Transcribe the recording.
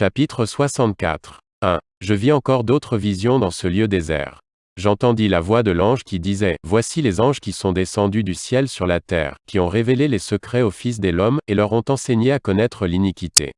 Chapitre 64. 1. Je vis encore d'autres visions dans ce lieu désert. J'entendis la voix de l'ange qui disait, Voici les anges qui sont descendus du ciel sur la terre, qui ont révélé les secrets aux fils de l'homme, et leur ont enseigné à connaître l'iniquité.